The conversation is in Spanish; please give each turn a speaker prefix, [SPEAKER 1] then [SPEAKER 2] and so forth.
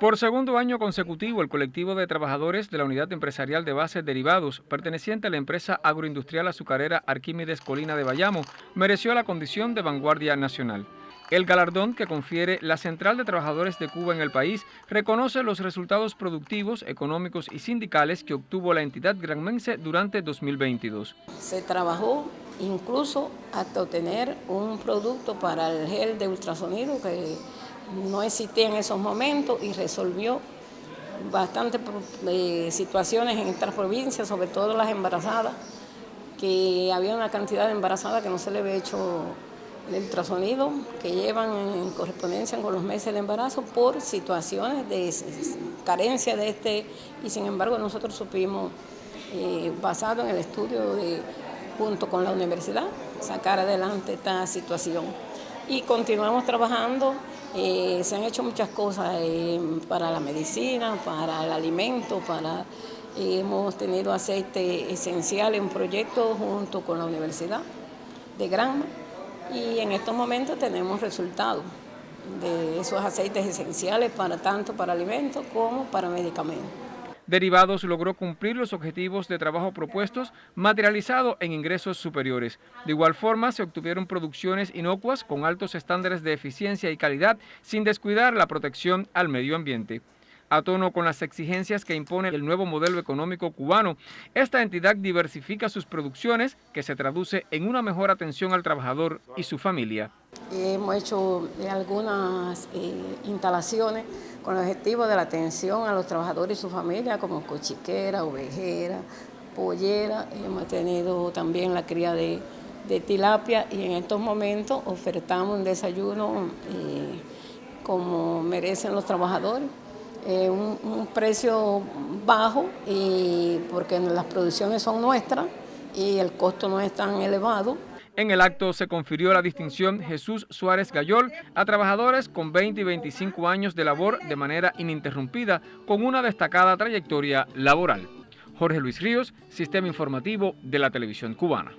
[SPEAKER 1] Por segundo año consecutivo, el colectivo de trabajadores de la Unidad Empresarial de Bases Derivados, perteneciente a la empresa agroindustrial azucarera Arquímedes Colina de Bayamo, mereció la condición de vanguardia nacional. El galardón que confiere la Central de Trabajadores de Cuba en el país reconoce los resultados productivos, económicos y sindicales que obtuvo la entidad granmense durante 2022.
[SPEAKER 2] Se trabajó incluso hasta obtener un producto para el gel de ultrasonido que no existía en esos momentos y resolvió bastantes eh, situaciones en estas provincias, sobre todo las embarazadas, que había una cantidad de embarazadas que no se le había hecho el ultrasonido, que llevan en correspondencia con los meses de embarazo por situaciones de carencia de este, y sin embargo nosotros supimos, eh, basado en el estudio de, junto con la universidad, sacar adelante esta situación. Y continuamos trabajando eh, se han hecho muchas cosas eh, para la medicina, para el alimento, para eh, hemos tenido aceite esencial en proyecto junto con la Universidad de Granma y en estos momentos tenemos resultados de esos aceites esenciales para tanto para alimentos como para medicamentos.
[SPEAKER 1] Derivados logró cumplir los objetivos de trabajo propuestos materializado en ingresos superiores. De igual forma, se obtuvieron producciones inocuas con altos estándares de eficiencia y calidad sin descuidar la protección al medio ambiente. A tono con las exigencias que impone el nuevo modelo económico cubano, esta entidad diversifica sus producciones, que se traduce en una mejor atención al trabajador y su familia.
[SPEAKER 2] Hemos hecho algunas eh, instalaciones con el objetivo de la atención a los trabajadores y su familia, como cochiquera, ovejera, pollera. Hemos tenido también la cría de, tilapia y en estos momentos ofertamos un desayuno eh, como merecen los trabajadores. Eh, un, precio bajo y porque las producciones son nuestras y el costo no es tan elevado.
[SPEAKER 1] En el acto se confirió la distinción Jesús Suárez Gayol a trabajadores con 20 y 25 años de labor de manera ininterrumpida con una destacada trayectoria laboral. Jorge Luis Ríos, Sistema Informativo de la Televisión Cubana.